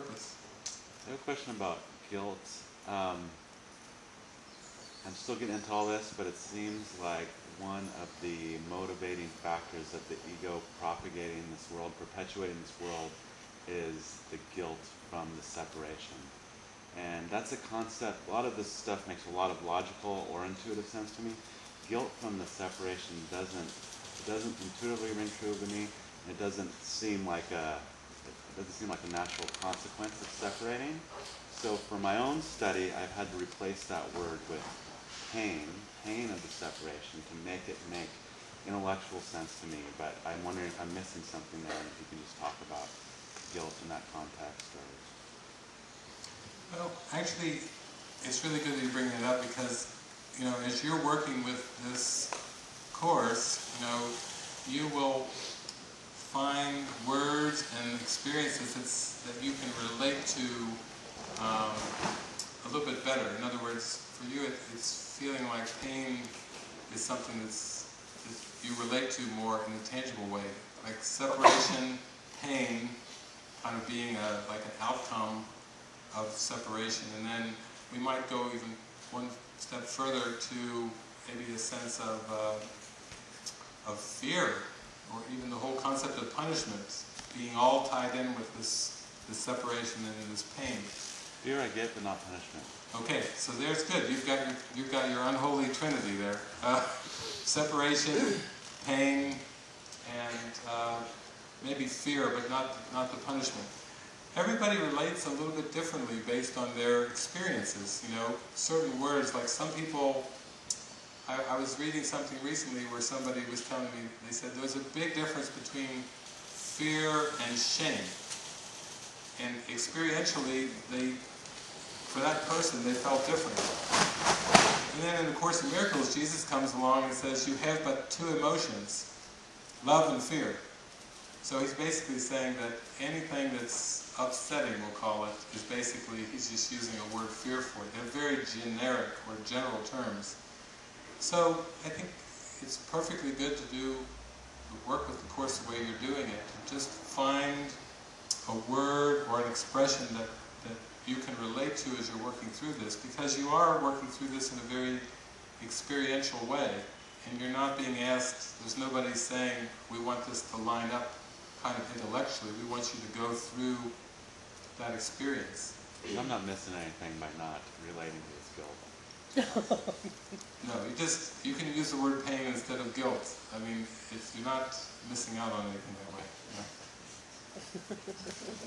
purpose. I have a question about guilt. Um, I'm still getting into all this, but it seems like one of the motivating factors of the ego propagating this world, perpetuating this world, is the guilt from the separation. And that's a concept, a lot of this stuff makes a lot of logical or intuitive sense to me. Guilt from the separation doesn't, it doesn't intuitively ring true to me. It doesn't seem like a, doesn't seem like a natural consequence of separating. So for my own study, I've had to replace that word with pain, pain of the separation, to make it make intellectual sense to me. But I'm wondering if I'm missing something there, if you can just talk about guilt in that context. Or Well, actually, it's really good that you bring that up because, you know, as you're working with this course, you know, you will find words and experiences that you can relate to um, a little bit better. In other words, for you, it, it's feeling like pain is something that's, that you relate to more in a tangible way, like separation, pain, kind of being a, like an outcome of separation. And then we might go even one step further to maybe a sense of, uh, of fear, or even the whole concept of punishment being all tied in with this, this separation and this pain. fear I get, but not punishment. Okay, so there's good. You've got your, you've got your unholy trinity there. Uh, separation, pain, and uh, maybe fear, but not, not the punishment. Everybody relates a little bit differently based on their experiences, you know. Certain words, like some people, I, I was reading something recently where somebody was telling me, they said there's a big difference between fear and shame. And experientially, they, for that person, they felt different. And then in the Course in Miracles, Jesus comes along and says, you have but two emotions, love and fear. So he's basically saying that anything that's upsetting, we'll call it, is basically, he's just using a word fear for it. They're very generic or general terms. So I think it's perfectly good to do the work with the Course the way you're doing it. To just find a word or an expression that, that you can relate to as you're working through this, because you are working through this in a very experiential way, and you're not being asked, there's nobody saying, we want this to line up kind of intellectually, we want you to go through that experience. I'm not missing anything by not relating to this guilt. No, you just, you can use the word pain instead of guilt. I mean, if you're not missing out on anything that way.